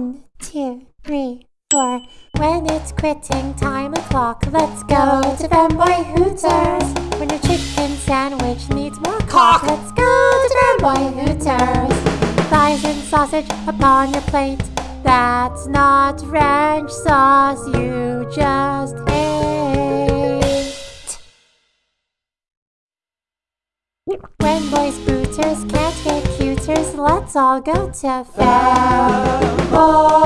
One, two, three, four. When it's quitting time o'clock, let's go to Fanboy Hooters. When your chicken sandwich needs more cock, let's go to Fanboy Hooters. Thighs and sausage upon your plate. That's not ranch sauce you just ate. When boys booters can't get cuters, let's all go to Fable.